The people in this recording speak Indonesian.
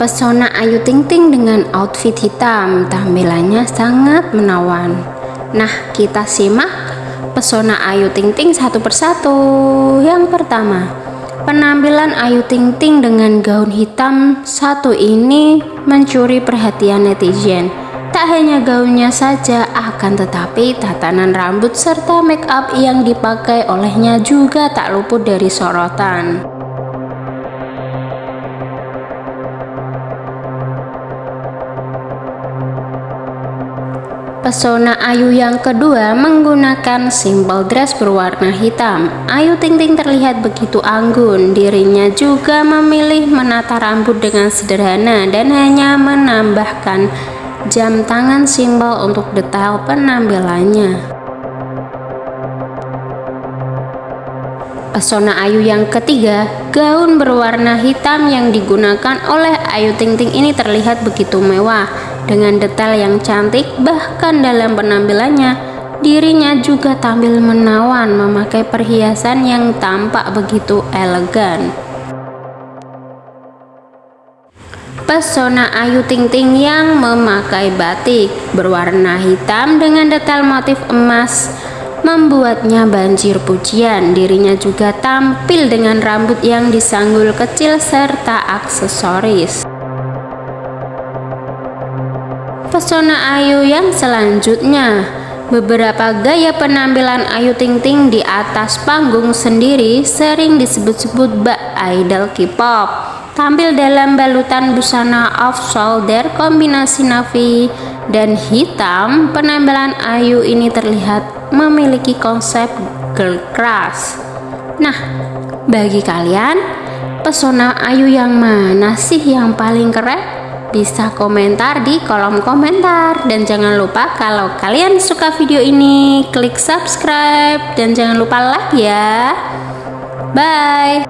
Pesona Ayu Ting Ting dengan outfit hitam, tampilannya sangat menawan. Nah, kita simak pesona Ayu Ting Ting satu persatu. Yang pertama, penampilan Ayu Ting Ting dengan gaun hitam satu ini mencuri perhatian netizen. Tak hanya gaunnya saja, akan tetapi tatanan rambut serta make up yang dipakai olehnya juga tak luput dari sorotan. Pesona Ayu yang kedua menggunakan simple dress berwarna hitam. Ayu Ting Ting terlihat begitu anggun, dirinya juga memilih menata rambut dengan sederhana dan hanya menambahkan jam tangan simbol untuk detail penampilannya. Pesona Ayu yang ketiga, gaun berwarna hitam yang digunakan oleh Ayu Ting Ting ini terlihat begitu mewah dengan detail yang cantik, bahkan dalam penampilannya, dirinya juga tampil menawan memakai perhiasan yang tampak begitu elegan. Pesona Ayu Ting Ting yang memakai batik berwarna hitam dengan detail motif emas membuatnya banjir pujian. Dirinya juga tampil dengan rambut yang disanggul kecil serta aksesoris. Pesona Ayu yang selanjutnya Beberapa gaya penampilan Ayu Ting Ting di atas panggung sendiri sering disebut-sebut bak idol K-pop. Tampil dalam balutan busana off-shoulder kombinasi navy dan hitam, penampilan Ayu ini terlihat memiliki konsep girl crush. Nah, bagi kalian, pesona Ayu yang mana sih yang paling keren? Bisa komentar di kolom komentar. Dan jangan lupa kalau kalian suka video ini klik subscribe. Dan jangan lupa like ya. Bye